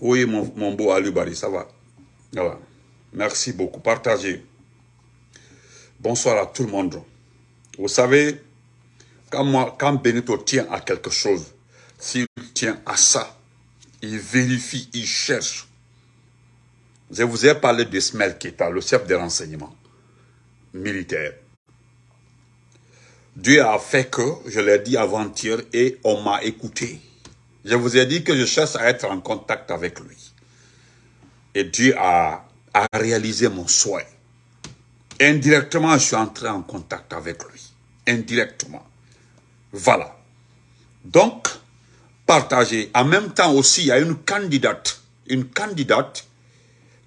Oui, mon, mon beau Alubari, ça va. Merci beaucoup. Partagez. Bonsoir à tout le monde. Vous savez, quand, moi, Benito tient à quelque chose, s'il tient à ça, il vérifie, il cherche. Je vous ai parlé d'Ismaël Keta, le chef des renseignements militaires. Dieu a fait que, je l'ai dit avant-hier, et on m'a écouté. Je vous ai dit que je cherche à être en contact avec lui. Et Dieu a, a réalisé mon souhait. Indirectement, je suis entré en contact avec lui. Indirectement. Voilà. Donc, partagez. En même temps aussi, il y a une candidate, une candidate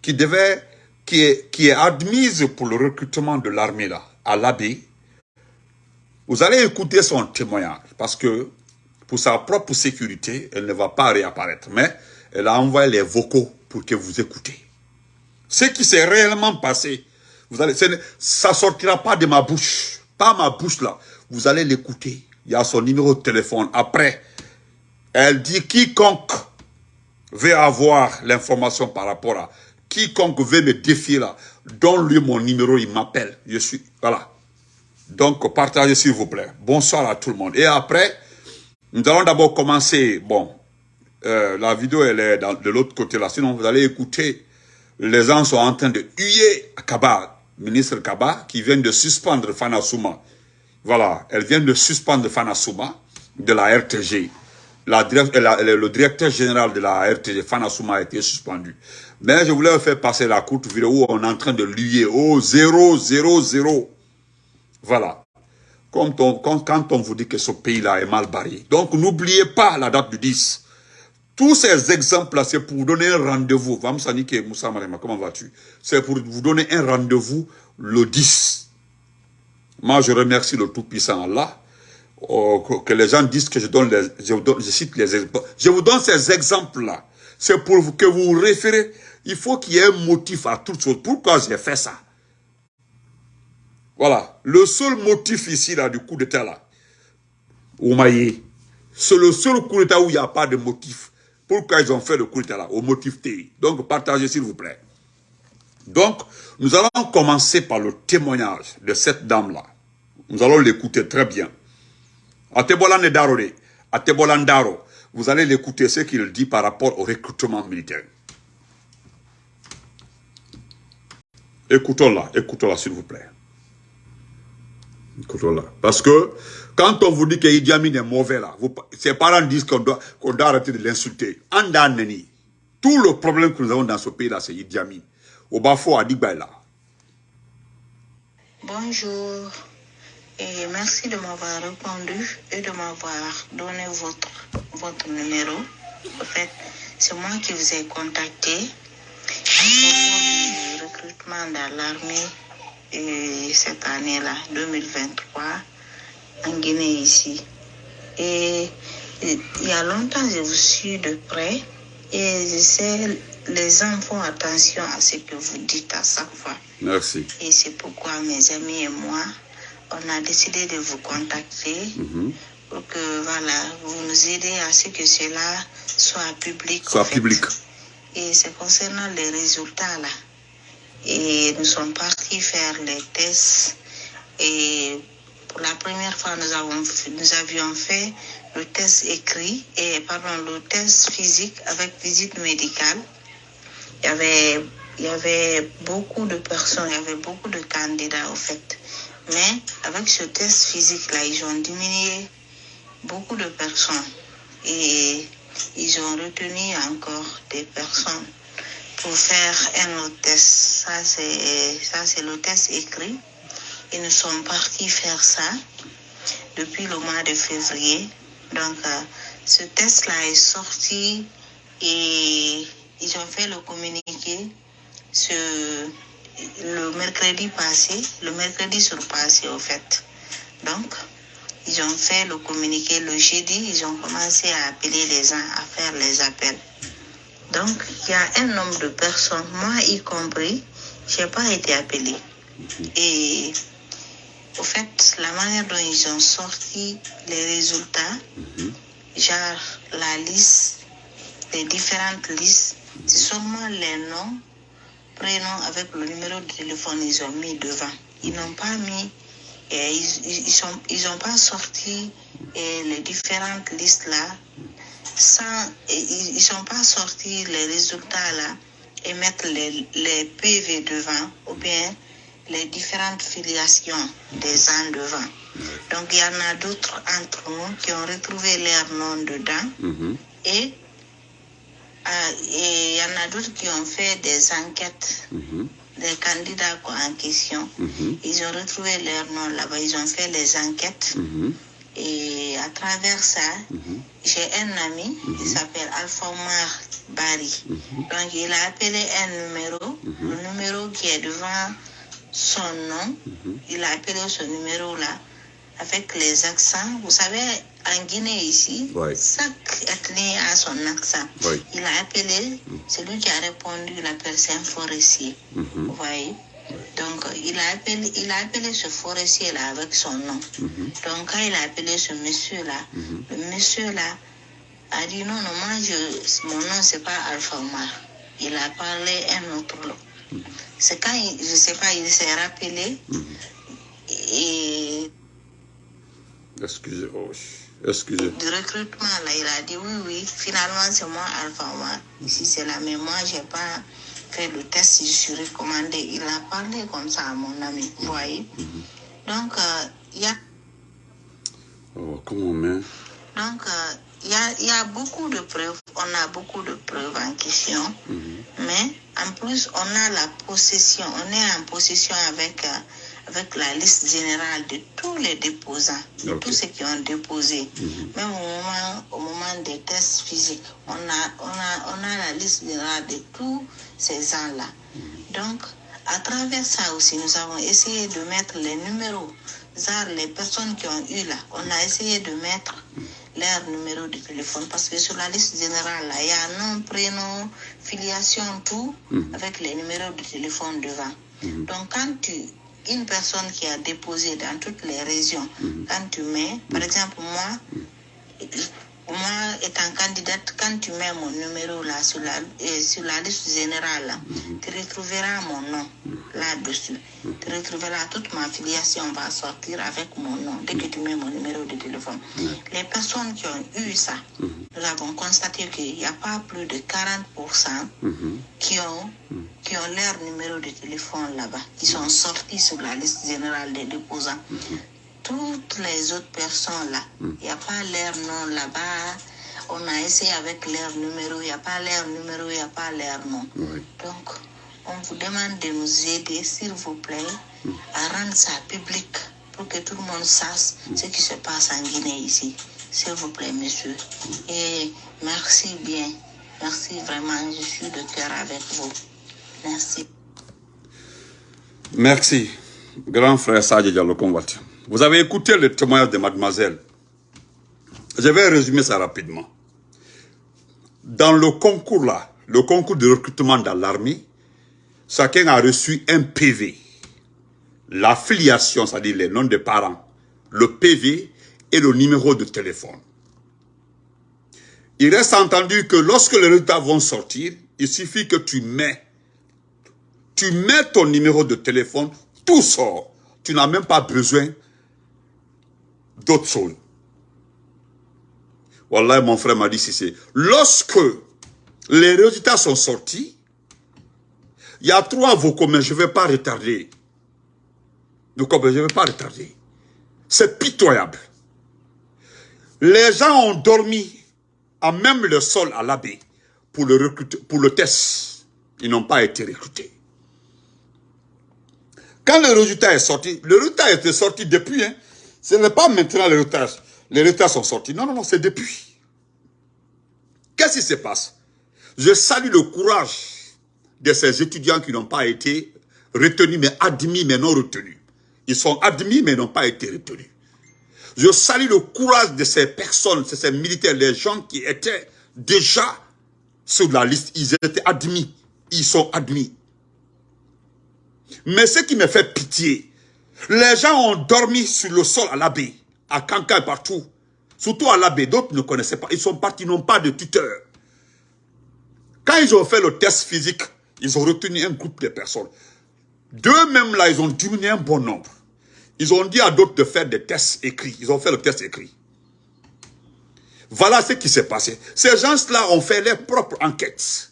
qui devait, qui est, qui est admise pour le recrutement de l'armée là, à l'abbé. Vous allez écouter son témoignage parce que pour sa propre sécurité, elle ne va pas réapparaître. Mais elle a envoyé les vocaux pour que vous écoutez. Ce qui s'est réellement passé, vous allez, ça sortira pas de ma bouche. Pas ma bouche là. Vous allez l'écouter. Il y a son numéro de téléphone. Après, elle dit quiconque veut avoir l'information par rapport à quiconque veut me défier là, donne-lui mon numéro, il m'appelle. Je suis, voilà. Donc, partagez s'il vous plaît. Bonsoir à tout le monde. Et après, nous allons d'abord commencer, bon, euh, la vidéo elle est de l'autre côté là, sinon vous allez écouter, les gens sont en train de huer Kaba, ministre Kaba, qui vient de suspendre Fanasuma. Voilà, elle vient de suspendre Fanasuma de la RTG. La, le directeur général de la RTG, Fanasuma, a été suspendu. Mais je voulais faire passer la courte vidéo où on est en train de lier au 0, 0, 0. Voilà. Quand on, vous dit que ce pays-là est mal barré. Donc, n'oubliez pas la date du 10. Tous ces exemples-là, c'est pour donner un rendez-vous. Moussa comment vas-tu? C'est pour vous donner un rendez-vous le 10. Moi, je remercie le Tout-Puissant Allah. Oh, que les gens disent que je donne les, je, je cite les exemples. Je vous donne ces exemples-là. C'est pour que vous vous référez. Il faut qu'il y ait un motif à toute chose. Pourquoi j'ai fait ça? Voilà. Le seul motif ici, là, du coup d'état, là, Oumaye, c'est le seul coup d'état où il n'y a pas de motif. Pourquoi ils ont fait le coup d'état, là, au motif T. Donc, partagez, s'il vous plaît. Donc, nous allons commencer par le témoignage de cette dame-là. Nous allons l'écouter très bien. Atebola Ndaro, vous allez l'écouter ce qu'il dit par rapport au recrutement militaire. Écoutons-la, écoutons-la s'il vous plaît. Parce que quand on vous dit que Idi Amin est mauvais là, ses parents disent qu'on doit, doit, arrêter de l'insulter. Tout le problème que nous avons dans ce pays là, c'est Idi Amin. Au Bafo à là. Bonjour et merci de m'avoir répondu et de m'avoir donné votre, votre numéro. En fait, c'est moi qui vous ai contacté à propos du recrutement dans l'armée cette année-là, 2023, en Guinée ici. Et il y a longtemps, je vous suis de près et je sais, les gens font attention à ce que vous dites à chaque fois. Merci. Et c'est pourquoi mes amis et moi, on a décidé de vous contacter Mhm. pour que voilà, vous nous aidez à ce que cela soit public. Soit public. Et c'est concernant les résultats là. Et nous sommes partis faire les tests. Et pour la première fois, nous, avons, nous avions fait le test écrit et pardon, le test physique avec visite médicale. Il y avait, il y avait beaucoup de personnes, il y avait beaucoup de candidats au fait. Mais avec ce test physique-là, ils ont diminué beaucoup de personnes. Et ils ont retenu encore des personnes pour faire un autre test. Ça, c'est, le test écrit. Et nous sommes partis faire ça depuis le mois de février. Donc, euh, ce test-là est sorti et ils ont fait le communiqué ce, le mercredi passé, le mercredi surpassé au fait. Donc, ils ont fait le communiqué le jeudi, ils ont commencé à appeler les gens, à faire les appels. Donc, il y a un nombre de personnes, moi y compris, je n'ai pas été appelé. Et au fait, la manière dont ils ont sorti les résultats, genre la liste des différentes listes, c'est seulement les noms, prénoms avec le numéro de téléphone, ils ont mis devant. Ils n'ont pas mis, et ils, ils, sont, ils ont pas sorti et les différentes listes là, sans, ils ne sont pas sortis les résultats là et mettre les, les PV devant ou bien les différentes filiations des gens devant. Donc il y en a d'autres entre nous qui ont retrouvé leur nom dedans Mhm. et euh, et il y en a d'autres qui ont fait des enquêtes Mhm. des candidats en question. Mhm. Ils ont retrouvé leur nom là-bas, ils ont fait les enquêtes. Mhm. Et à travers ça, Mhm. j'ai un ami qui s'appelle Alpha Omar Bari. Mhm. Donc il a appelé un numéro, le numéro qui est devant son nom. Mhm. Il a appelé ce numéro-là avec les accents. Vous savez, en Guinée ici, Ouais. chaque ethnie a son accent. Il a appelé, celui qui a répondu, il c'est un forestier. Mhm. Vous voyez? Donc, il a appelé, il a appelé ce forestier-là avec son nom. Mhm. Donc, quand il a appelé ce monsieur-là, Mhm. le monsieur-là a dit non, non, moi, je, mon nom, c'est pas Alpha Omar. Il a parlé un autre nom. C'est quand, il, je sais pas, il s'est rappelé Mhm. et Excusez, oh, excusez. du recrutement, là, il a dit oui, oui, finalement, c'est moi Alpha Omar. Ici, c'est là, mais moi, j'ai pas fait le test, je suis recommandé. Il a parlé comme ça à mon ami, vous voyez. Donc, euh, il y a Oh, comment met Donc, euh, il y, a, y a beaucoup de preuves, on a beaucoup de preuves en question, Mhm. mais en plus, on a la possession, on est en possession avec, euh, avec la liste générale de tous les déposants, de Ok. tous ceux qui ont déposé. Mhm. Même au moment, au moment des tests physiques, on a, on, a, on a la liste générale de tous ces gens-là. Donc, à travers ça aussi, nous avons essayé de mettre les numéros, les personnes qui ont eu là, on a essayé de mettre leur numéro de téléphone parce que sur la liste générale, là, il y a nom, prénom, filiation, tout, Mhm. avec les numéros de téléphone devant. Mhm. Donc, quand tu, une personne qui a déposé dans toutes les régions, Mhm. quand tu mets, par exemple, moi, moi étant candidate, quand tu mets mon numéro là sur la, euh, sur la liste générale, là, tu retrouveras mon nom là-dessus. Tu retrouveras toute ma filiation va sortir avec mon nom dès que tu mets mon numéro de téléphone. Les personnes qui ont eu ça, nous avons constaté qu'il n'y a pas plus de 40% Mhm. qui ont, qui ont leur numéro de téléphone là-bas, qui sont sortis sur la liste générale des déposants. Toutes les autres personnes là, il n'y a pas leur nom là-bas. On a essayé avec leur numéro, il n'y a pas leur numéro, il n'y a pas leur nom. Oui. Donc, on vous demande de nous aider, s'il vous plaît, à rendre ça public pour que tout le monde sache ce qui se passe en Guinée ici. S'il vous plaît, monsieur. Et merci bien. Merci vraiment. Je suis de cœur avec vous. Merci. Merci, grand frère Sadje Diallo. Vous avez écouté le témoignage de mademoiselle. Je vais résumer ça rapidement. Dans le concours là, le concours de recrutement dans l'armée, chacun a reçu un PV. L'affiliation, c'est-à-dire les noms des parents, le PV et le numéro de téléphone. Il reste entendu que lorsque les résultats vont sortir, il suffit que tu mets tu mets ton numéro de téléphone, tout sort. Tu n'as même pas besoin d'autre chose. Voilà, mon frère m'a dit c'est. Lorsque les résultats sont sortis, il y a trois vocaux, mais je ne vais pas retarder. Donc, je ne vais pas retarder. C'est pitoyable. Les gens ont dormi à même le sol à l'abbé pour le, recruter, pour le test. Ils n'ont pas été recrutés. Quand le résultat est sorti, le résultat était sorti depuis. Hein. Ce n'est pas maintenant le résultat. Les résultats sont sortis. Non, non, non, c'est depuis. Qu'est-ce qui se passe? Je salue le courage de ces étudiants qui n'ont pas été retenus, mais admis, mais non retenus. Ils sont admis, mais n'ont pas été retenus. Je salue le courage de ces personnes, de ces militaires, les gens qui étaient déjà sur la liste. Ils étaient admis. Ils sont admis. Mais ce qui me fait pitié, les gens ont dormi sur le sol à l'abbé, à Kanka et partout. Surtout à l'abbé, d'autres ne connaissaient pas. Ils sont partis, n'ont pas de tuteur. Quand ils ont fait le test physique, ils ont retenu un groupe de personnes. D'eux-mêmes, là, ils ont diminué un bon nombre. Ils ont dit à d'autres de faire des tests écrits. Ils ont fait le test écrit. Voilà ce qui s'est passé. Ces gens-là ont fait leurs propres enquêtes.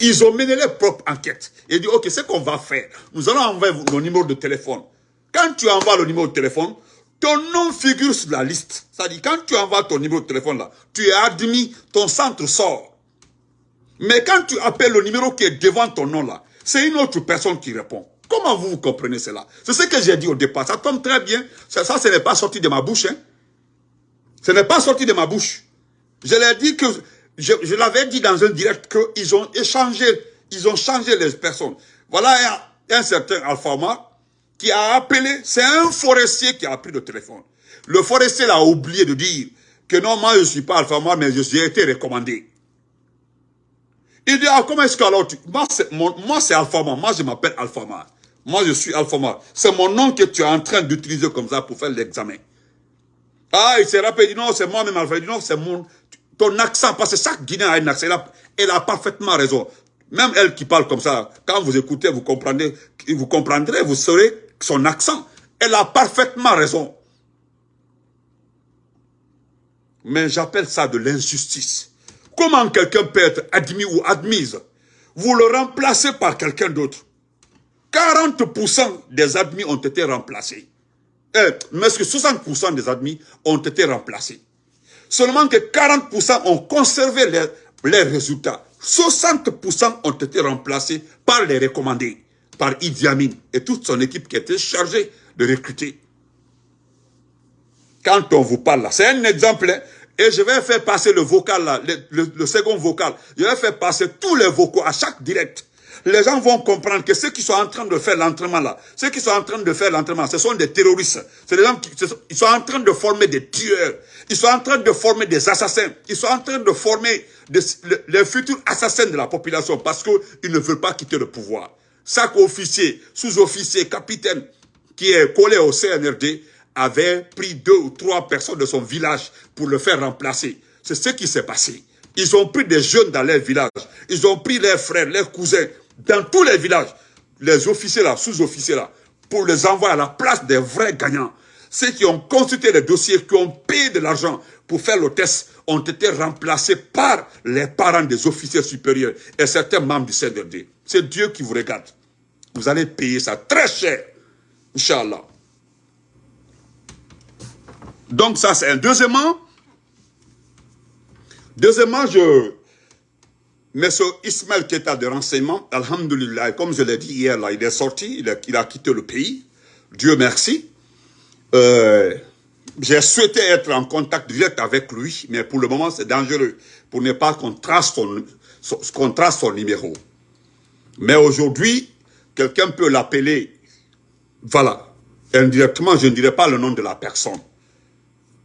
Ils ont mené leurs propres enquêtes. Et dit, ok, ce qu'on va faire, nous allons envoyer le numéro de téléphone. Quand tu envoies le numéro de téléphone, ton nom figure sur la liste. C'est-à-dire, quand tu envoies ton numéro de téléphone là, tu es admis, ton centre sort. Mais quand tu appelles le numéro qui est devant ton nom là, c'est une autre personne qui répond. Comment vous, comprenez cela? C'est ce que j'ai dit au départ. Ça tombe très bien. Ça, ça ce n'est pas sorti de ma bouche. Hein. Ce n'est pas sorti de ma bouche. Je l'ai dit que, je, l'avais dit dans un direct qu'ils ont échangé, ils ont changé les personnes. Voilà un, un certain Alphama qui a appelé, c'est un forestier qui a pris le téléphone. Le forestier a oublié de dire que non, moi je ne suis pas Alphama, mais je suis été recommandé. Il dit, ah, comment est-ce que alors tu... Moi, c'est Alphama, moi je m'appelle Alphama. Moi, je suis Alphama. C'est mon nom que tu es en train d'utiliser comme ça pour faire l'examen. Ah, il s'est rappelé, il dit non, c'est moi-même Alpha. Il dit non, c'est mon... Ton accent, parce que chaque Guinéen a un accent. Elle a, parfaitement raison. Même elle qui parle comme ça, quand vous écoutez, vous comprendrez, vous comprendrez, vous saurez son accent. Elle a parfaitement raison. Mais j'appelle ça de l'injustice. Comment quelqu'un peut être admis ou admise? Vous le remplacez par quelqu'un d'autre. 40% des admis ont été remplacés. Eh, mais que 60% des admis ont été remplacés? Seulement que 40% ont conservé les, résultats. 60% ont été remplacés par les recommandés, par Idi Amin et toute son équipe qui était chargée de recruter. Quand on vous parle là, c'est un exemple, hein, et je vais faire passer le vocal là, le second vocal. Je vais faire passer tous les vocaux à chaque direct les gens vont comprendre que ceux qui sont en train de faire l'entraînement là, ceux qui sont en train de faire l'entraînement, ce sont des terroristes. C'est des gens qui ils sont en train de former des tueurs. Ils sont en train de former des assassins. Ils sont en train de former les futurs assassins de la population parce qu'ils ne veulent pas quitter le pouvoir. Chaque officier, sous-officier, capitaine qui est collé au CNRD avait pris deux ou trois personnes de son village pour le faire remplacer. C'est ce qui s'est passé. Ils ont pris des jeunes dans leur village. Ils ont pris leurs frères, leurs cousins, dans tous les villages, les officiers là, sous-officiers là, pour les envoyer à la place des vrais gagnants. Ceux qui ont consulté les dossiers, qui ont payé de l'argent pour faire le test, ont été remplacés par les parents des officiers supérieurs et certains membres du CNRD. C'est Dieu qui vous regarde. Vous allez payer ça très cher. Inch'Allah. Donc ça c'est un. Deuxièmement, deuxièmement, je, ce Ismaël Keta de renseignement, Alhamdulillah, comme je l'ai dit hier, là, il est sorti, il a, quitté le pays. Dieu merci. Euh, j'ai souhaité être en contact direct avec lui, mais pour le moment, c'est dangereux, pour ne pas qu'on trace son numéro. Mais aujourd'hui, quelqu'un peut l'appeler, voilà, indirectement, je ne dirais pas le nom de la personne.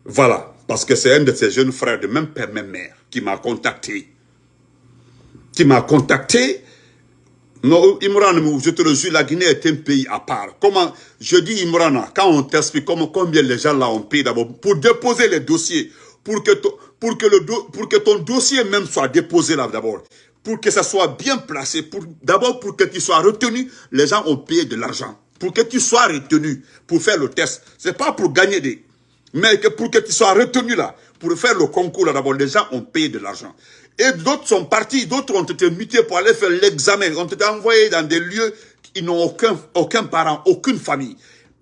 Voilà, parce que c'est un de ses jeunes frères de même père, même mère, qui m'a contacté qui m'a contacté. Non, Imran, je te le jure, la Guinée est un pays à part. Comment, je dis Imran, quand on t'explique combien les gens là ont payé d'abord pour déposer les dossiers, pour que, pour que, le, pour que ton dossier même soit déposé là d'abord, pour que ça soit bien placé, pour d'abord pour que tu sois retenu, les gens ont payé de l'argent. Pour que tu sois retenu pour faire le test. C'est pas pour gagner des... Mais que pour que tu sois retenu là, pour faire le concours là d'abord, les gens ont payé de l'argent. Et d'autres sont partis, d'autres ont été mutés pour aller faire l'examen, ont été envoyés dans des lieux qui n'ont aucun, aucun parent, aucune famille.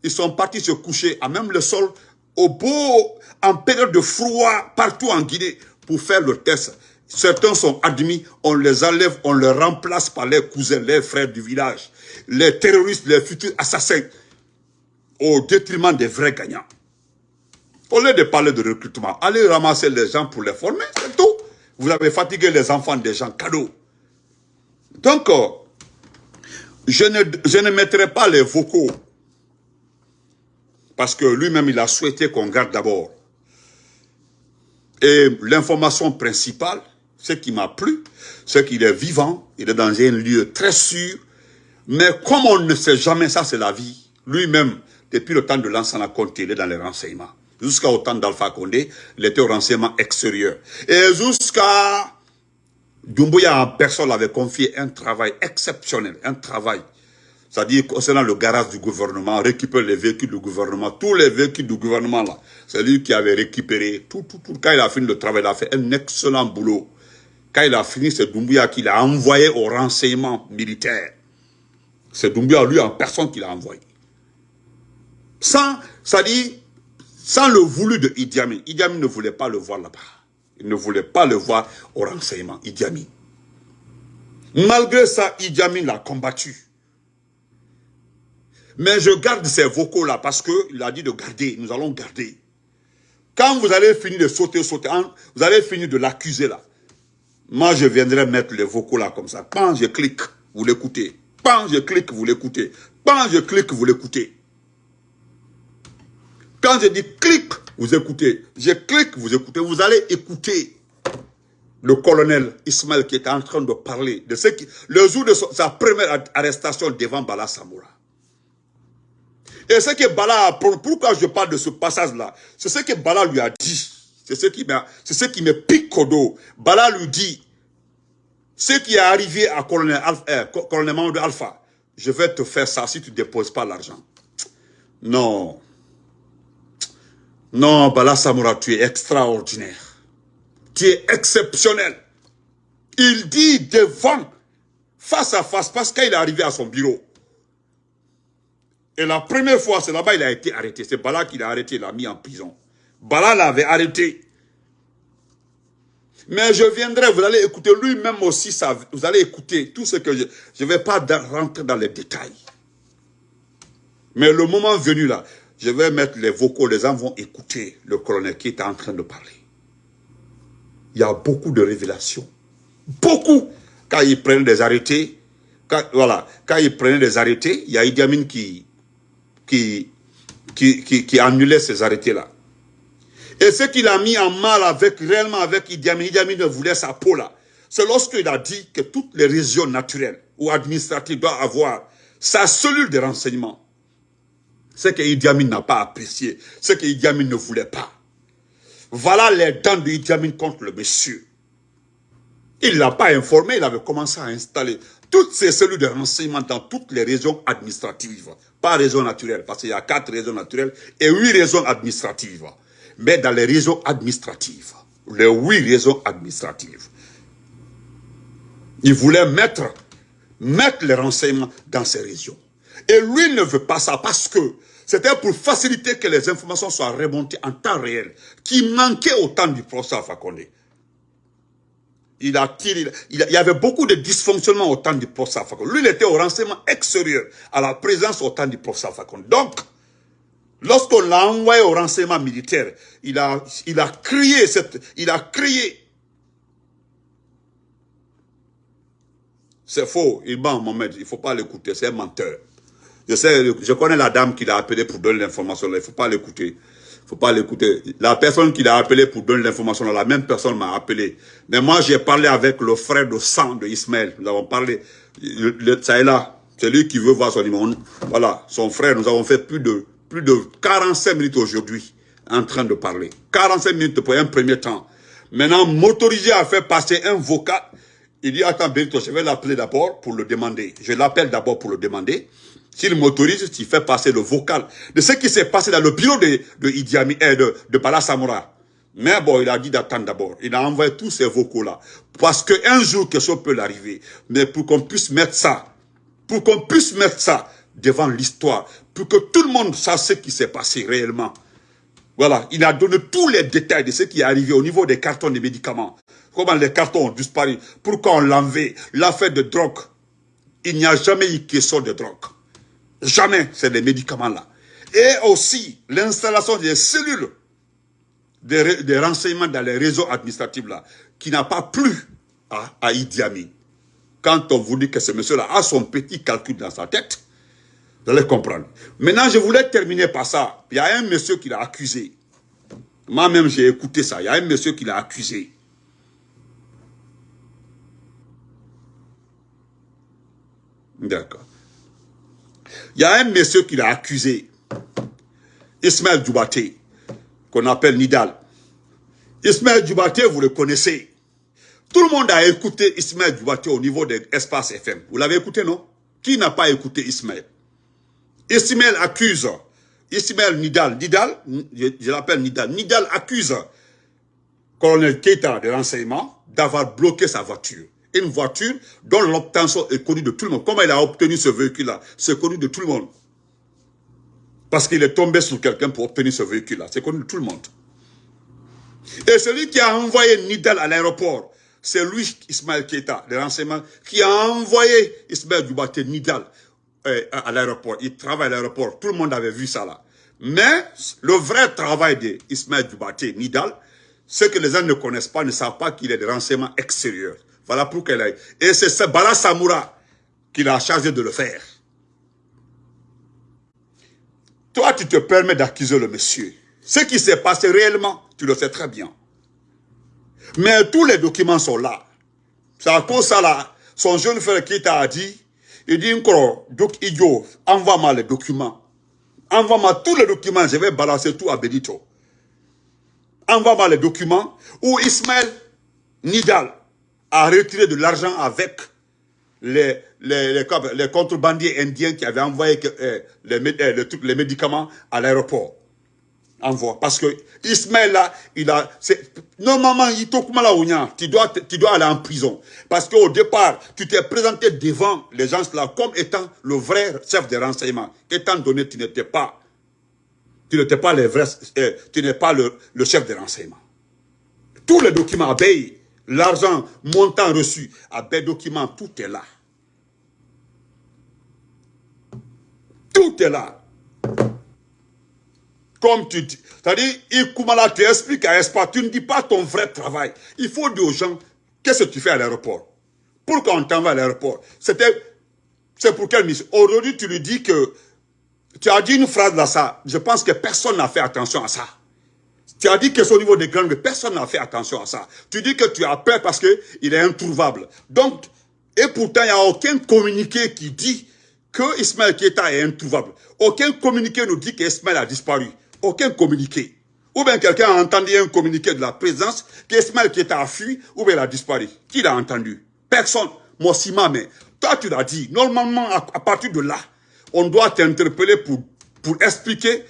Ils sont partis se coucher à même le sol, au beau, en période de froid, partout en Guinée, pour faire le test. Certains sont admis, on les enlève, on les remplace par leurs cousins, leurs frères du village, les terroristes, les futurs assassins, au détriment des vrais gagnants. Au lieu de parler de recrutement, allez ramasser les gens pour les former, c'est tout. Vous avez fatigué les enfants des gens cadeaux. Donc, euh, je ne, je ne mettrai pas les vocaux. Parce que lui-même, il a souhaité qu'on garde d'abord. Et l'information principale, ce qui m'a plu, c'est qu'il est vivant, il est dans un lieu très sûr. Mais comme on ne sait jamais, ça c'est la vie. Lui-même, depuis le temps de l'ancien compte, il est dans les renseignements jusqu'au temps d'Alpha Condé, il était au renseignement extérieur. Et jusqu'à Doumbouya en personne avait confié un travail exceptionnel, un travail. C'est-à-dire concernant le garage du gouvernement, récupérer les véhicules du gouvernement, tous les véhicules du gouvernement là. C'est lui qui avait récupéré tout, tout, tout. Quand il a fini le travail, il a fait un excellent boulot. Quand il a fini, c'est Doumbouya qui l'a envoyé au renseignement militaire. C'est Doumbouya, lui, en personne, qui l'a envoyé. Sans, c'est-à-dire, sans le voulu de Idi Amin. Idi Amin ne voulait pas le voir là-bas. Il ne voulait pas le voir au renseignement, Idi Amin. Malgré ça, Idi Amin l'a combattu. Mais je garde ces vocaux-là parce qu'il a dit de garder. Nous allons garder. Quand vous allez finir de sauter, sauter, hein, vous allez finir de l'accuser là. Moi, je viendrai mettre les vocaux là comme ça. Quand je clique, vous l'écoutez. Quand je clique, vous l'écoutez. Quand je clique, vous l'écoutez. Quand je dis clique, vous écoutez. Je clique, vous écoutez. Vous allez écouter le colonel Ismaël qui est en train de parler de ce qui, le jour de sa première arrestation devant Bala Samoura. Et ce que Bala, pourquoi je parle de ce passage-là, c'est ce que Bala lui a dit. C'est ce qui ce qui me pique dos. Bala lui dit, ce qui est arrivé à colonel, Alpha, euh, Alpha, je vais te faire ça si tu ne déposes pas l'argent. Non. Non, Bala Samoura, tu es extraordinaire. Tu es exceptionnel. Il dit devant, face à face, parce qu'il est arrivé à son bureau. Et la première fois, c'est là-bas qu'il a été arrêté. C'est Bala qui l'a arrêté, il l'a mis en prison. Bala l'avait arrêté. Mais je viendrai, vous allez écouter lui-même aussi, vous allez écouter tout ce que je... Je ne vais pas rentrer dans les détails. Mais le moment venu là, je vais mettre les vocaux, les gens vont écouter le colonel qui est en train de parler. Il y a beaucoup de révélations. Beaucoup. Quand ils prennent des arrêtés, voilà, quand ils prenaient des arrêtés, il y a Idi Amin qui, qui, qui, qui, qui annulait ces arrêtés-là. Et ce qu'il a mis en mal avec, réellement avec Idi Amin, Idi Amin ne voulait sa peau là. C'est lorsqu'il a dit que toutes les régions naturelles ou administratives doivent avoir sa cellule de renseignement ce que Idi Amin n'a pas apprécié, ce que Idi Amin ne voulait pas. Voilà les dents de Idi Amin contre le monsieur. Il ne l'a pas informé, il avait commencé à installer toutes ces cellules de renseignement dans toutes les régions administratives. Pas régions naturelles, parce qu'il y a quatre régions naturelles et huit régions administratives. Mais dans les régions administratives, les huit régions administratives, il voulait mettre, mettre les renseignements dans ces régions. Et lui ne veut pas ça parce que c'était pour faciliter que les informations soient remontées en temps réel, qui manquait au temps du professeur Fakonde. Il, y avait beaucoup de dysfonctionnements au temps du professeur Fakonde. Lui, il était au renseignement extérieur, à la présence au temps du professeur Fakonde. Donc, lorsqu'on l'a envoyé au renseignement militaire, il a, il a crié cette, il a crié. C'est faux, il ment Mohamed, il ne faut pas l'écouter, c'est un menteur. Je sais, je connais la dame qui l'a appelé pour donner l'information Il ne faut pas l'écouter. Faut pas l'écouter. La personne qui l'a appelé pour donner l'information la même personne m'a appelé. Mais moi, j'ai parlé avec le frère de sang de Ismaël. Nous avons parlé. ça est là. C'est lui qui veut voir son numéro. Voilà, son frère. Nous avons fait plus de, plus de 45 minutes aujourd'hui en train de parler. 45 minutes pour un premier temps. Maintenant, motorisé à faire passer un vocal. Il dit, attends, Benito, je vais l'appeler d'abord pour le demander. Je l'appelle d'abord pour le demander. S'il m'autorise, tu fais passer le vocal de ce qui s'est passé dans le bureau de, de Idi Amin, eh, de, de Bala Samoura. Mais bon, il a dit d'attendre d'abord. Il a envoyé tous ces vocaux-là. Parce qu'un jour, quelque chose peut l'arriver. Mais pour qu'on puisse mettre ça, pour qu'on puisse mettre ça devant l'histoire, pour que tout le monde sache ce qui s'est passé réellement. Voilà, il a donné tous les détails de ce qui est arrivé au niveau des cartons de médicaments. Comment les cartons ont disparu, pourquoi on l'enlevait, l'affaire de drogue. Il n'y a jamais eu question de drogue. Jamais, c'est les médicaments-là. Et aussi, l'installation des cellules des, renseignements dans les réseaux administratifs là, qui n'a pas plu à, à Idi Amin. Quand on vous dit que ce monsieur-là a son petit calcul dans sa tête, vous allez comprendre. Maintenant, je voulais terminer par ça. Il y a un monsieur qui l'a accusé. Moi-même, j'ai écouté ça. Il y a un monsieur qui l'a accusé. D'accord. Il y a un monsieur qui l'a accusé, Ismaël Djoubaté, qu'on appelle Nidal. Ismaël Djoubaté, vous le connaissez. Tout le monde a écouté Ismaël Dubate au niveau de l'espace FM. Vous l'avez écouté, non? Qui n'a pas écouté Ismaël? Ismaël accuse, Ismaël Nidal, Nidal, je, l'appelle Nidal, Nidal accuse colonel Keita de renseignement d'avoir bloqué sa voiture. Une voiture dont l'obtention est connue de tout le monde. Comment il a obtenu ce véhicule-là? C'est connu de tout le monde. Parce qu'il est tombé sur quelqu'un pour obtenir ce véhicule-là. C'est connu de tout le monde. Et celui qui a envoyé Nidal à l'aéroport, c'est lui, Ismaël Keita, de renseignement, qui a envoyé Ismaël Dubaté Nidal euh, à l'aéroport. Il travaille à l'aéroport. Tout le monde avait vu ça là. Mais le vrai travail d'Ismaël Dubaté Nidal, ce que les gens ne connaissent pas, ne savent pas qu'il est de renseignement extérieur. Voilà pour qu'elle aille. Et c'est ce qui l'a chargé de le faire. Toi, tu te permets d'accuser le monsieur. Ce qui s'est passé réellement, tu le sais très bien. Mais tous les documents sont là. C'est à cause ça là. Son jeune frère qui t'a dit, il dit encore, idiot, envoie-moi les documents. Envoie-moi tous les documents, je vais balancer tout à Benito. Envoie-moi les documents où Ismaël Nidal a retiré de l'argent avec les, contrebandiers indiens qui avaient envoyé euh, les, euh, les médicaments à l'aéroport envoie. Parce que Ismaël là, il a, normalement, il tu dois, tu dois aller en prison. Parce qu'au départ, tu t'es présenté devant les gens là comme étant le vrai chef de renseignement. Étant donné tu n'étais pas, tu n'étais pas le vrai, euh, tu n'es pas le, le, chef de renseignement. Tous les documents, abeilles, l'argent, montant reçu, abeilles, documents, tout est là. Tout est là. Comme tu dis. C'est-à-dire, Ikoumala tu expliques à Espa, tu ne dis pas ton vrai travail. Il faut dire aux gens, qu'est-ce que tu fais à l'aéroport? Pourquoi on t'envoie à l'aéroport? C'était, c'est pour quelle mission? Aujourd'hui, tu lui dis que, tu as dit une phrase là, ça, je pense que personne n'a fait attention à ça. Tu as dit que c'est au niveau des grandes, personne n'a fait attention à ça. Tu dis que tu as peur parce qu'il est introuvable. Donc, et pourtant, il n'y a aucun communiqué qui dit que Ismaël Keita est introuvable. Aucun communiqué nous dit qu'Ismaël a disparu aucun communiqué. Ou bien quelqu'un a entendu un communiqué de la présence qu'Ismaël qui était à fui, ou bien il a disparu. Qui l'a entendu? Personne. Moi, mais toi, tu l'as dit. Normalement, à, partir de là, on doit t'interpeller pour, pour expliquer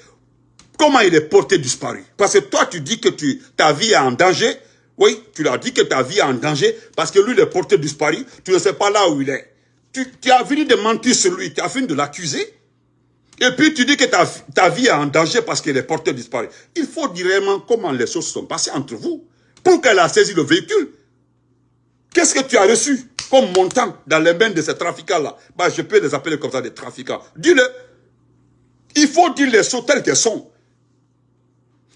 comment il est porté disparu. Parce que toi, tu dis que tu, ta vie est en danger. Oui, tu l'as dit que ta vie est en danger parce que lui, il est porté disparu. Tu ne sais pas là où il est. Tu, tu as fini de mentir sur lui. Tu as fini de l'accuser. Et puis tu dis que ta, vie est en danger parce que les porteurs disparu. Il faut dire vraiment comment les choses sont passées entre vous. Pour qu'elle a saisi le véhicule. Qu'est-ce que tu as reçu comme montant dans les mains de ces trafiquants-là? Bah, Je peux les appeler comme ça des trafiquants. Dis-le. Il faut dire les choses telles qu'elles sont.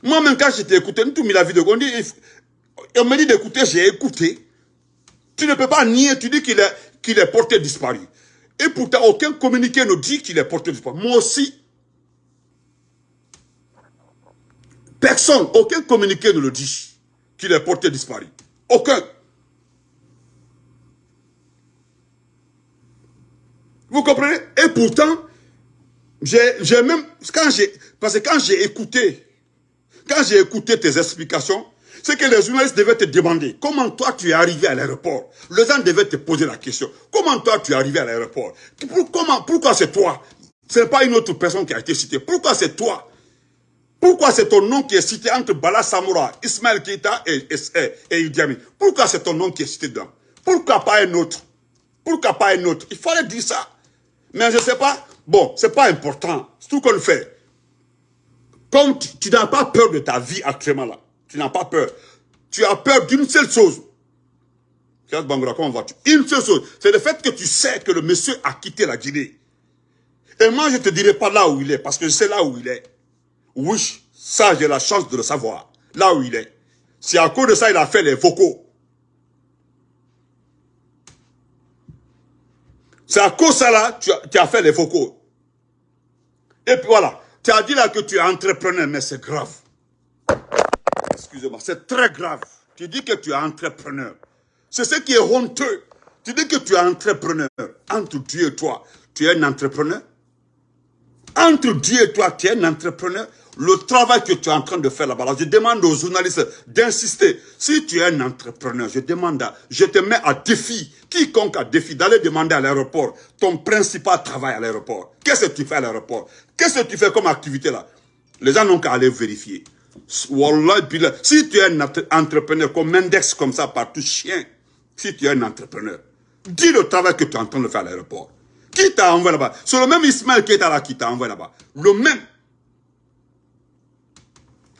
Moi-même, quand j'étais écouté, tout mis la vie de Gondi, on m'a dit d'écouter, j'ai écouté. Tu ne peux pas nier, tu dis qu'il est porté disparu. Et pourtant, aucun communiqué ne dit qu'il est porté disparu. Moi aussi. Personne, aucun communiqué ne le dit qu'il est porté disparu. Aucun. Vous comprenez? Et pourtant, j'ai même, parce que quand j'ai écouté, quand j'ai écouté tes explications, c'est que les journalistes devaient te demander comment toi tu es arrivé à l'aéroport? Les gens devaient te poser la question. Comment toi tu es arrivé à l'aéroport? Pourquoi c'est toi? Ce n'est pas une autre personne qui a été citée. Pourquoi c'est toi? Pourquoi c'est ton nom qui est cité entre Bala Samoura, Ismaël Keita et, et, et Pourquoi c'est ton nom qui est cité dedans? Pourquoi pas un autre? Pourquoi pas un autre? Il fallait dire ça. Mais je ne sais pas. Bon, ce n'est pas important. C'est tout qu'on fait. Comme tu n'as pas peur de ta vie actuellement là, tu n'as pas peur. Tu as peur d'une seule chose. Une seule chose. C'est le fait que tu sais que le monsieur a quitté la Guinée. Et moi, je ne te dirai pas là où il est, parce que je sais là où il est. Oui, ça, j'ai la chance de le savoir. Là où il est. C'est à cause de ça il a fait les vocaux. C'est à cause de ça là, tu as, tu as fait les vocaux. Et puis voilà. Tu as dit là que tu es entrepreneur, mais c'est grave excusez-moi, c'est très grave. Tu dis que tu es entrepreneur. C'est ce qui est honteux. Tu dis que tu es entrepreneur. Entre Dieu et toi, tu es un entrepreneur. Entre Dieu et toi, tu es un entrepreneur. le travail que tu es en train de faire là-bas, je demande aux journalistes d'insister. Si tu es un entrepreneur, je demande, à, je te mets à défi, quiconque a défi, d'aller demander à l'aéroport ton principal travail à l'aéroport. Qu'est-ce que tu fais à l'aéroport? Qu'est-ce que tu fais comme activité là? Les gens n'ont qu'à aller vérifier. Wallah, si tu es un entrepreneur comme Mendex comme ça, partout chien, si tu es un entrepreneur, dis le travail que tu es en train de faire à l'aéroport. Qui t'a envoyé là-bas? C'est le même Ismaël qui est là qui t'a envoyé là-bas. Le même.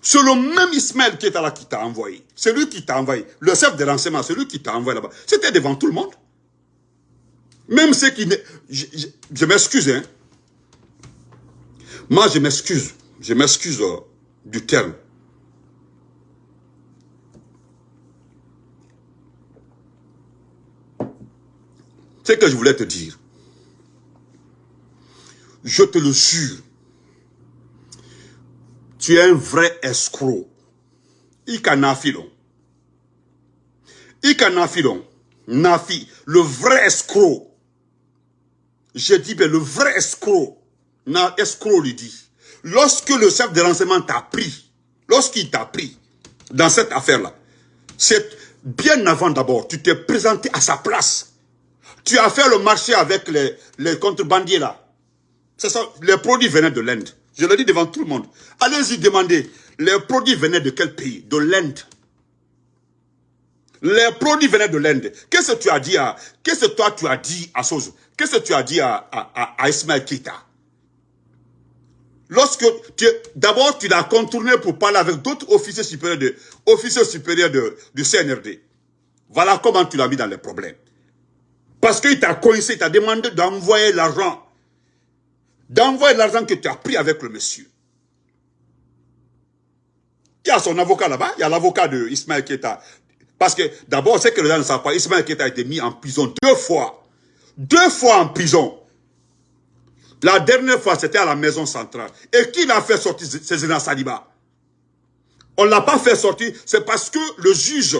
C'est le même Ismaël qui est là qui t'a envoyé. C'est lui qui t'a envoyé. Le chef de renseignement, c'est lui qui t'a envoyé là-bas. C'était devant tout le monde. Même ceux qui... Je, je, m'excuse, hein. Moi, je m'excuse. Je m'excuse euh, du terme. C'est que je voulais te dire. Je te le jure tu es un vrai escroc. Ika nafilon. Ika nafilon. Nafi, le vrai escroc. Je dis, ben, le vrai escroc. Na, escroc lui dit. Lorsque le chef de renseignement t'a pris, lorsqu'il t'a pris dans cette affaire-là, c'est bien avant d'abord, tu t'es présenté à sa place. Tu as fait le marché avec les, les contrebandiers là. C'est ça, les produits venaient de l'Inde. Je le dis devant tout le monde. Allez-y demander, les produits venaient de quel pays? De l'Inde. Les produits venaient de l'Inde. Qu'est-ce que tu as dit à... Qu'est-ce que toi tu as dit à Sozo? Qu'est-ce que tu as dit à, à, à Ismaël Kita Lorsque tu... D'abord, tu l'as contourné pour parler avec d'autres officiers supérieurs de, officiers supérieurs de, du CNRD. Voilà comment tu l'as mis dans les problèmes. Parce qu'il t'a coincé, il t'a demandé d'envoyer l'argent d'envoyer l'argent que tu as pris avec le monsieur. Il y a son avocat là-bas, il y a l'avocat de Ismaël Keta. Parce que d'abord, c'est que les gens ne savent pas, Ismaël Keta a été mis en prison deux fois. Deux fois en prison. La dernière fois, c'était à la maison centrale. Et qui l'a fait sortir Cézina Saliba On ne l'a pas fait sortir, c'est parce que le juge,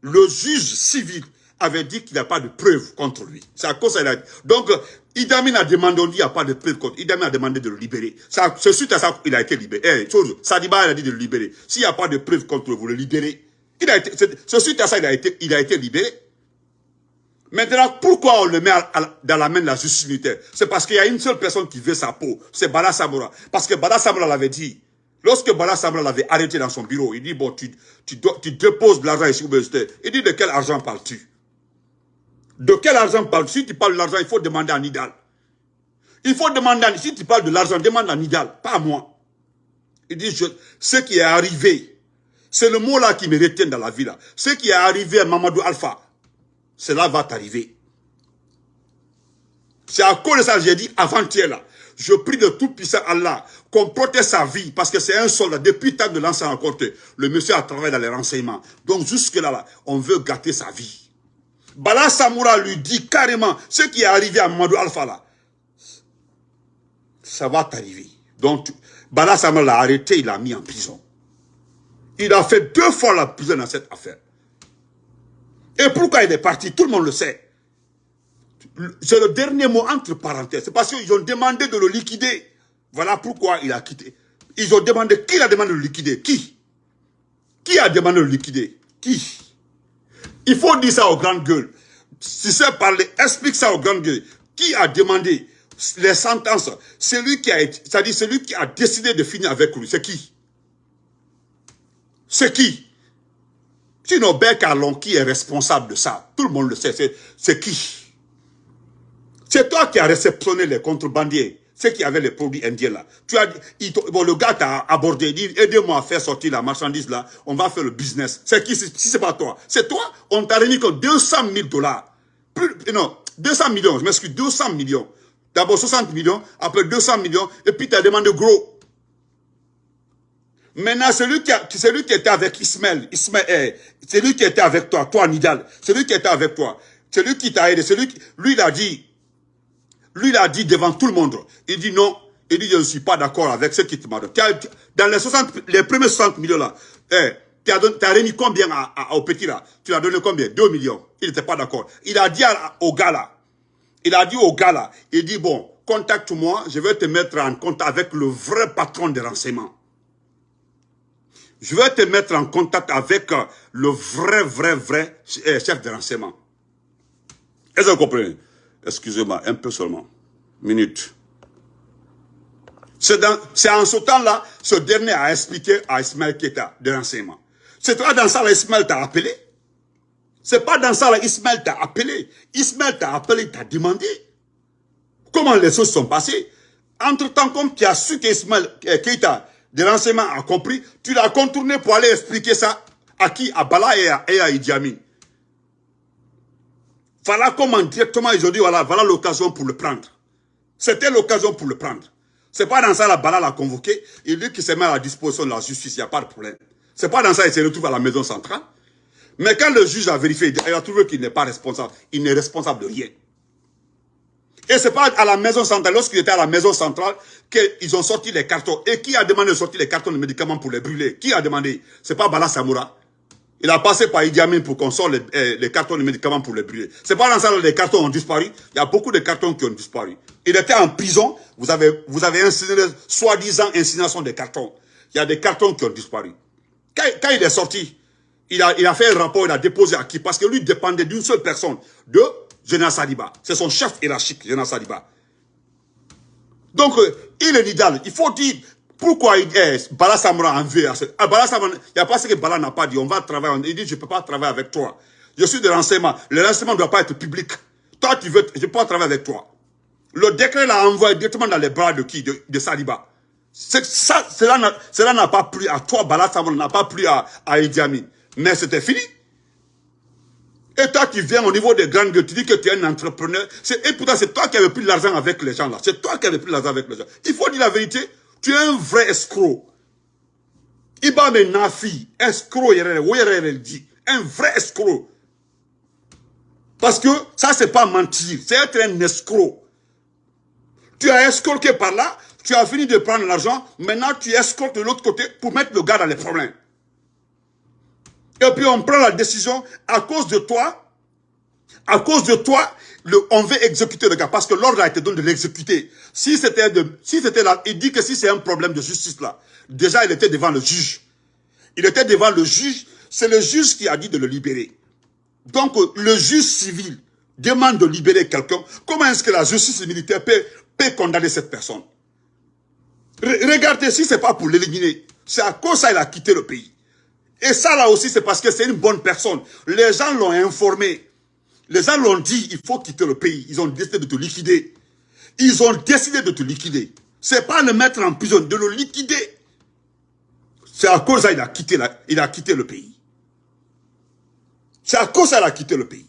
le juge civil avait dit qu'il n'y a pas de preuves contre lui. C'est à cause de ça. Donc, Idamine a demandé, on dit qu'il n'y a pas de preuve contre. Idamine a demandé de le libérer. C'est suite à ça qu'il a été libéré. Eh, chose, Sadiba a dit de le libérer. S'il n'y a pas de preuve contre vous, le libérez. Il a été, c'est suite à ça qu'il a été, il a été libéré. Maintenant, pourquoi on le met dans la main de la justice militaire C'est parce qu'il y a une seule personne qui veut sa peau, c'est Bala Samora. Parce que Bala Samora l'avait dit, lorsque Bala Samora l'avait arrêté dans son bureau, il dit, bon, tu, tu, tu déposes de l'argent ici au Il dit, de quel argent parles-tu? De quel argent parles-tu? Si tu parles de l'argent, il faut demander à Nidal. Il faut demander à Si tu parles de l'argent, demande à Nidal, pas à moi. Il dit, ce qui est arrivé, c'est le mot là qui me retient dans la vie là. Ce qui est arrivé à Mamadou Alpha, cela va t'arriver. C'est à cause de ça que j'ai dit avant-hier là. Je prie de tout puissant Allah qu'on protège sa vie parce que c'est un soldat. Depuis temps de l'ancien encore, le monsieur a travaillé dans les renseignements. Donc jusque là, là, on veut gâter sa vie. Bala Samoura lui dit carrément, ce qui est arrivé à Mamadou Alpha là, ça va t'arriver. Donc, Bala Samoura l'a arrêté, il l'a mis en prison. Il a fait deux fois la prison dans cette affaire. Et pourquoi il est parti Tout le monde le sait. C'est le dernier mot entre parenthèses. C'est parce qu'ils ont demandé de le liquider. Voilà pourquoi il a quitté. Ils ont demandé, qui a demandé de le liquider? Qui? Qui a demandé de le liquider? Qui? Il faut dire ça aux grandes gueules. Si c'est parler, explique ça aux grandes gueules. Qui a demandé les sentences? Celui qui a c'est-à-dire celui qui a décidé de finir avec lui, c'est qui? C'est qui? Sinon, Bekalon qui est responsable de ça, tout le monde le sait, c'est qui? C'est toi qui as réceptionné les contrebandiers ceux qui avaient les produits indiens là. Tu as, bon, le gars t'a abordé, dit, aidez-moi à faire sortir la marchandise là, on va faire le business. C'est qui, si c'est pas toi, c'est toi, on t'a remis que 200 000 dollars. Plus, non, 200 millions, je m'excuse, 200 millions. D'abord 60 millions, après 200 millions, et puis tu as demandé gros. Maintenant, celui qui, a, celui qui était avec Ismaël, Ismaël, eh, celui qui était avec toi, toi Nidal, celui qui était avec toi, celui qui t'a aidé, celui qui, lui il a dit, lui, il a dit devant tout le monde, il dit non, il dit je ne suis pas d'accord avec ce qui te m'a donné. Dans les, 60, les premiers 60 millions là, eh, tu as, remis combien au petit là? Tu as donné combien? 2 millions. Il n'était pas d'accord. Il a dit au gars là, il a dit au gars là, il dit bon, contacte-moi, je vais te mettre en contact avec le vrai patron des renseignements. je vais te mettre en contact avec euh, le vrai, vrai, vrai euh, chef de renseignement. Est-ce que vous comprenez? Excusez-moi, un peu seulement. Minute. C'est en ce temps-là, ce dernier a expliqué à Ismaël Keta de renseignement. C'est toi dans ça, Ismaël t'a appelé. C'est pas dans ça, Ismaël t'a appelé. Ismaël t'a appelé, t'a demandé. Comment les choses sont passées. Entre-temps, comme tu as su qu'Ismaël euh, Keita de renseignement a compris, tu l'as contourné pour aller expliquer ça à qui? À Bala et à, et. Voilà comment directement ils ont dit, voilà, voilà l'occasion pour le prendre. C'était l'occasion pour le prendre. C'est pas dans ça la Bala l'a convoqué. Il dit qu'il se met à la disposition de la justice, il n'y a pas de problème. C'est pas dans ça qu'il se retrouve à la maison centrale. Mais quand le juge a vérifié, il a trouvé qu'il n'est pas responsable. Il n'est responsable de rien. Et c'est pas à la maison centrale, lorsqu'il était à la maison centrale, qu'ils ont sorti les cartons. Et qui a demandé de sortir les cartons de médicaments pour les brûler? Qui a demandé? C'est pas Bala Samoura. Il a passé par Idi Amin pour qu'on sorte les, eh, cartons de médicaments pour les brûler. C'est pas dans ça que les cartons ont disparu. Il y a beaucoup de cartons qui ont disparu. Il était en prison. Vous avez, vous avez soi-disant incinération des cartons. Il y a des cartons qui ont disparu. Quand, il est sorti, il a, il a fait un rapport, il a déposé à qui? Parce que lui dépendait d'une seule personne, de Jonas Saliba. C'est son chef hiérarchique, Jonas Saliba. Donc, euh, il est l'idéal. Il faut dire pourquoi est Bala Samra en veut. Ah, Bala il n'y a pas ce que Bala n'a pas dit. On va travailler. Il dit, je ne peux pas travailler avec toi. Je suis de renseignement. Le renseignement ne doit pas être public. Toi, tu veux, je ne peux pas travailler avec toi. Le décret l'a envoyé directement dans les bras de qui? De, Saliba. Cela n'a pas plu à toi, Bala Samra, n'a pas plu à, à Idi Amin. Mais c'était fini. Et toi, tu viens au niveau des grandes gueules, tu dis que tu es un entrepreneur. Et pourtant, c'est toi qui avais pris l'argent avec les gens là. C'est toi qui avais pris l'argent avec les gens. Il faut dire la vérité. Tu es un vrai escroc. Iba nafi, escroc. Un vrai escroc. Parce que ça, c'est pas mentir. C'est être un escroc. Tu as escroqué par là, tu as fini de prendre l'argent, maintenant tu escroques de l'autre côté pour mettre le gars dans les problèmes. Et puis on prend la décision à cause de toi, à cause de toi, le, on veut exécuter le gars parce que l'ordre a été donné de l'exécuter. Si c'était si c'était là, il dit que si c'est un problème de justice là, déjà il était devant le juge. Il était devant le juge, c'est le juge qui a dit de le libérer. Donc le juge civil demande de libérer quelqu'un. Comment est-ce que la justice militaire peut, peut condamner cette personne? Regardez, si c'est pas pour l'éliminer, c'est à cause ça a quitté le pays. Et ça là aussi, c'est parce que c'est une bonne personne. Les gens l'ont informé. Les gens l'ont dit, il faut quitter le pays. Ils ont décidé de te liquider. Ils ont décidé de te liquider. C'est pas le mettre en prison, de le liquider. C'est à cause ça qu'il a quitté, il a quitté le pays. C'est à cause ça qu'il a quitté le pays.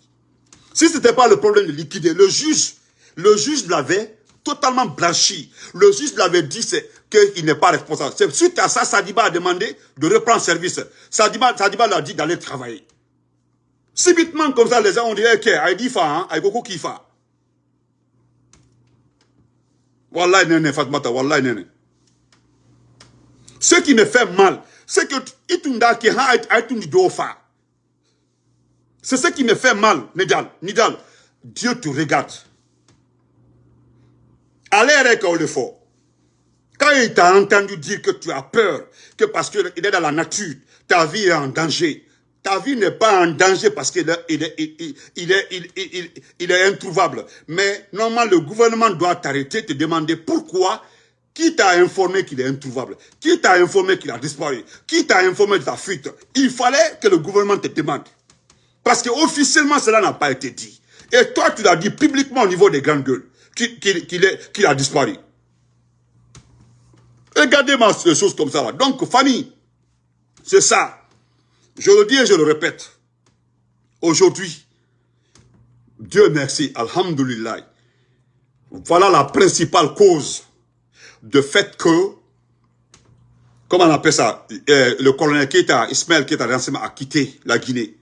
Si ce n'était pas le problème de liquider, le juge, le juge l'avait totalement blanchi. Le juge l'avait dit qu'il n'est pas responsable. Suite à ça, Sadiba a demandé de reprendre service. Sadiba, Sadiba l'a dit d'aller travailler. Subitement, comme ça, les gens ont dit, ok, Aïdi fa, hein, Aïgoko qui fa. Wallah, nene, Fatmata. Ce qui me fait mal, c'est que Itunda qui a. C'est ce qui me fait mal, Nidal. Nidal, Dieu te regarde. Allez avec le fort. Quand il t'a entendu dire que tu as peur, que parce qu'il est dans la nature, ta vie est en danger. Ta vie n'est pas en danger parce qu'il est, est, introuvable. Mais normalement, le gouvernement doit t'arrêter, te demander pourquoi, qui t'a informé qu'il est introuvable, qui t'a informé qu'il a disparu, qui t'a informé de ta fuite. Il fallait que le gouvernement te demande. Parce qu'officiellement, cela n'a pas été dit. Et toi, tu l'as dit publiquement au niveau des grandes gueules qu'il a disparu. Regardez-moi ces choses comme ça. Donc, famille, c'est ça. Je le dis et je le répète. Aujourd'hui, Dieu merci, Alhamdulillah. Voilà la principale cause de fait que, comment on appelle ça, euh, le colonel Keita, Ismaël Keita, a quitté la Guinée.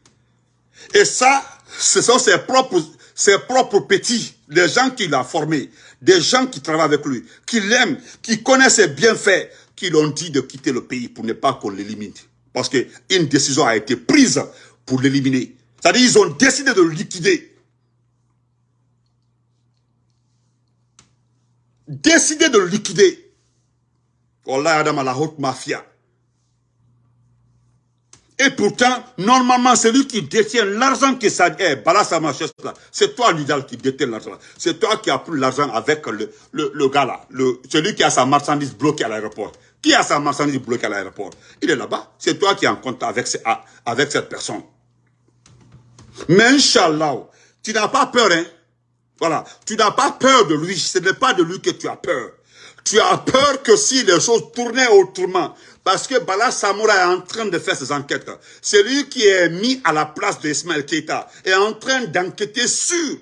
Et ça, ce sont ses propres ses propres petits, les gens qu'il a formés, des gens qui travaillent avec lui, qui l'aiment, qui connaissent ses bienfaits, qui l'ont dit de quitter le pays pour ne pas qu'on l'élimine. Parce qu'une décision a été prise pour l'éliminer. C'est-à-dire qu'ils ont décidé de le liquider. Décidé de le liquider. Wallah Adam à la haute mafia. Et pourtant, normalement, celui qui détient l'argent que ça est, Bala là, c'est toi l'idéal qui détient l'argent. C'est toi qui as pris l'argent avec le, le, gars là, celui qui a sa marchandise bloquée à l'aéroport. Qui a sa marchandise bloquée à l'aéroport Il est là-bas. C'est toi qui es en contact avec, cette personne. Mais Inch'Allah, tu n'as pas peur, hein Voilà. Tu n'as pas peur de lui. Ce n'est pas de lui que tu as peur. Tu as peur que si les choses tournaient autrement, parce que Bala Samoura est en train de faire ses enquêtes. C'est lui qui est mis à la place de Ismaël Keita est en train d'enquêter sur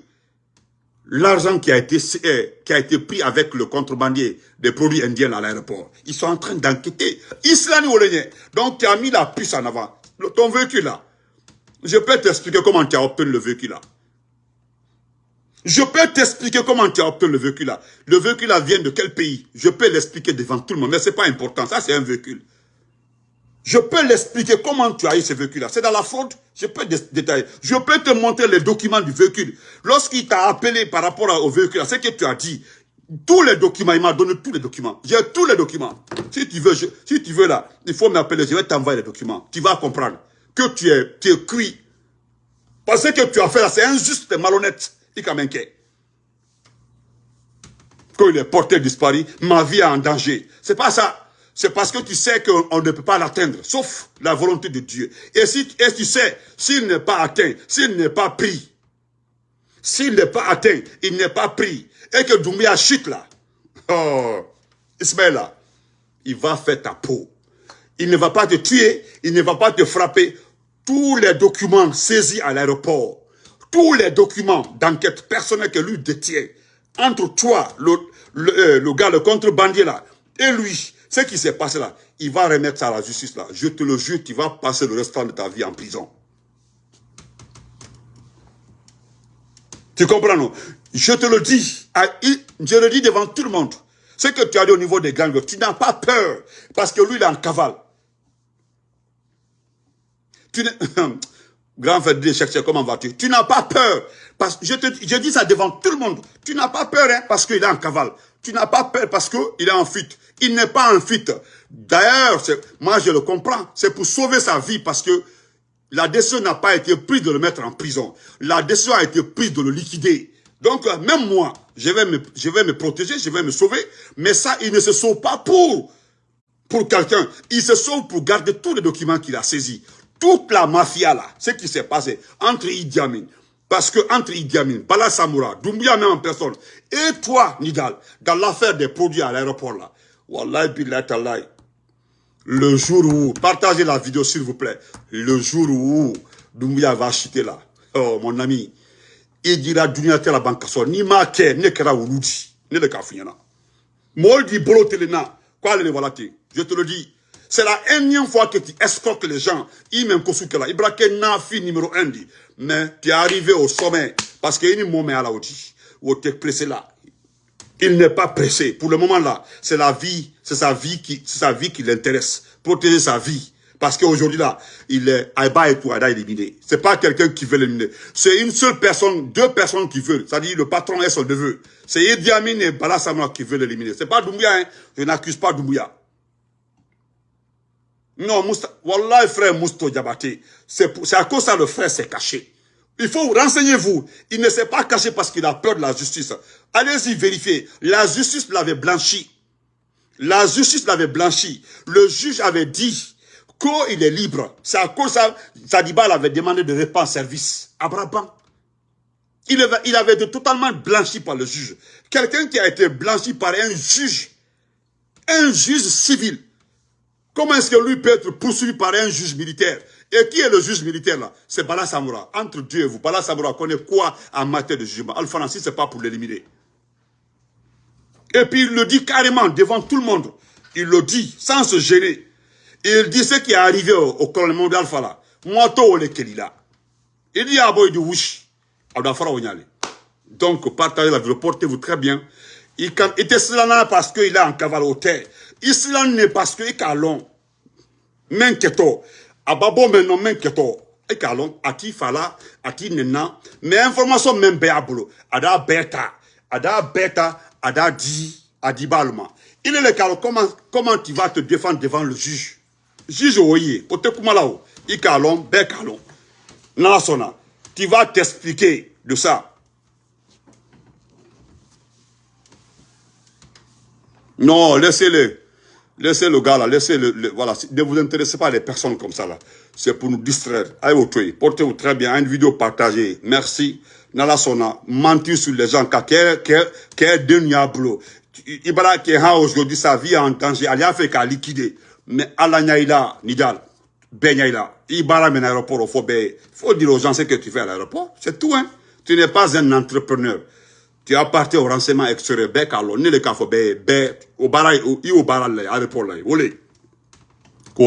l'argent qui a été eh, qui a été pris avec le contrebandier des produits indiens à l'aéroport. Ils sont en train d'enquêter. Islani Olenye. Donc tu as mis la puce en avant. Ton véhicule là. Je peux t'expliquer comment tu as obtenu le véhicule là. Je peux t'expliquer comment tu as obtenu le véhicule là. Le véhicule là vient de quel pays? Je peux l'expliquer devant tout le monde, mais ce n'est pas important. Ça, c'est un véhicule. Je peux l'expliquer comment tu as eu ce véhicule-là. C'est dans la fraude, je peux détailler. Je peux te montrer les documents du véhicule. Lorsqu'il t'a appelé par rapport au véhicule, c'est que tu as dit, tous les documents, il m'a donné tous les documents. J'ai tous les documents. Si tu veux, si tu veux là, il faut m'appeler, je vais t'envoyer les documents. Tu vas comprendre que tu es, tu es cuit. Parce que tu as fait là, c'est injuste malhonnête. Il Quand il est porté disparu, ma vie est en danger. C'est pas ça c'est parce que tu sais qu'on ne peut pas l'atteindre, sauf la volonté de Dieu. Et si et tu sais, s'il n'est pas atteint, s'il n'est pas pris, s'il n'est pas atteint, il n'est pas pris, et que Doumbia chute là, oh, Ismaël là, il va faire ta peau. Il ne va pas te tuer, il ne va pas te frapper. Tous les documents saisis à l'aéroport, tous les documents d'enquête personnelle que lui détient, entre toi, le, euh, le gars, le contrebandier là, et lui, ce qui s'est passé là, il va remettre ça à la justice là. Je te le jure, tu vas passer le restant de ta vie en prison. Tu comprends, non? Je te le dis, je le dis devant tout le monde. Ce que tu as dit au niveau des gangs, tu n'as pas peur, parce que lui, il est en cavale. Tu Grand frère de comment vas-tu? Tu n'as pas peur. Parce je, te, je dis ça devant tout le monde. Tu n'as pas peur hein, parce qu'il est en cavale. Tu n'as pas peur parce qu'il est en fuite. Il n'est pas en fuite. D'ailleurs, moi je le comprends. C'est pour sauver sa vie parce que la décision n'a pas été prise de le mettre en prison. La décision a été prise de le liquider. Donc, euh, même moi, je vais me, je vais me protéger, je vais me sauver. Mais ça, il ne se sauve pas pour, pour quelqu'un. Il se sauve pour garder tous les documents qu'il a saisis. Toute la mafia là, ce qui s'est passé entre Idi Amin, parce que entre Idi Amin, Bala Samoura, Doumbia même en personne, et toi, Nidal, dans l'affaire des produits à l'aéroport là, Wallahi billahi le jour où, partagez la vidéo s'il vous plaît, le jour où Doumbia va chuter là, oh mon ami, il dira Dunia la banque ni ma ne kera wuludi, ne le kafinyana. Moldi bolo quoi le voilà je te le dis, c'est la énième fois que tu escortes les gens. Il Kosukela. Ibrahim Nafi numéro 1 dit. Mais tu es arrivé au sommet. Parce qu'il y a une moment à la Où tu es pressé là. Il n'est pas pressé. Pour le moment là, c'est la vie, c'est sa vie qui, sa vie qui l'intéresse. Protéger sa vie. Parce qu'aujourd'hui là, il est Aïba et Touada éliminé. C'est pas quelqu'un qui veut l'éliminer. C'est une seule personne, deux personnes qui veulent. C'est-à-dire le patron est son neveu. C'est Idi et Bala qui veulent l'éliminer. C'est pas Doumbouya, hein. Je n'accuse pas Doumbouya. Non, Mousta, Wallah, frère Mousto Diabaté, c'est à cause ça le frère s'est caché. Il faut renseigner-vous. Il ne s'est pas caché parce qu'il a peur de la justice. Allez-y vérifier. La justice l'avait blanchi. La justice l'avait blanchi. Le juge avait dit qu'il est libre. C'est à cause ça, Sadiba avait demandé de répondre service à il avait été totalement blanchi par le juge. Quelqu'un qui a été blanchi par un juge, un juge civil, Comment est-ce que lui peut être poursuivi par un juge militaire Et qui est le juge militaire là C'est Bala Samoura. Entre Dieu et vous, Bala Samoura connaît quoi en matière de jugement Alpha Nancy, ce n'est pas pour l'éliminer. Et puis il le dit carrément devant tout le monde. Il le dit sans se gêner. Il dit ce qui est arrivé au, au colonel d'Alpha là. Tout le là. Il dit à Boy du Wush. Donc, partagez la vidéo, portez-vous très bien. Il était cela parce qu'il est en cavale au terre. Islam n'est parce que ikalon men keto ababo menon men keto ikalon ati fala ati nena. Mais information même be abolo ada beta ada beta ada di adibalma il est le cas comment comment tu vas te défendre devant le juge? Juge oye pote kumalao i kalon, be kalon. Nalasona, tu vas t'expliquer de ça. Non, laissez-le. Laissez le gars là, laissez le, voilà, ne vous intéressez pas à des personnes comme ça là. C'est pour nous distraire. Allez au portez-vous très bien, une vidéo partagée. Merci. Nala sona, mentir sur les gens, qu'est de diable. Ibala est aujourd'hui, sa vie est en danger, elle a fait qu'à liquider. Mais Allah Nyaïla, Nidal, Ben Nyaïla, Ibala men aéroport, il faut, faut dire aux gens ce que tu fais à l'aéroport. C'est tout, hein. Tu n'es pas un entrepreneur tu appartiens au renseignement extérieur bɛɛ k'a lɔn le k'a fɔ bɛɛ bɛɛ o baara i y'o baara la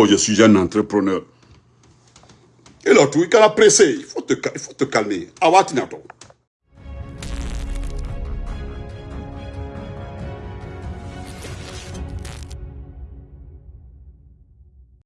je suis un entrepreneur. Et là tout kana il faut te il faut te calmer. A waati natɔ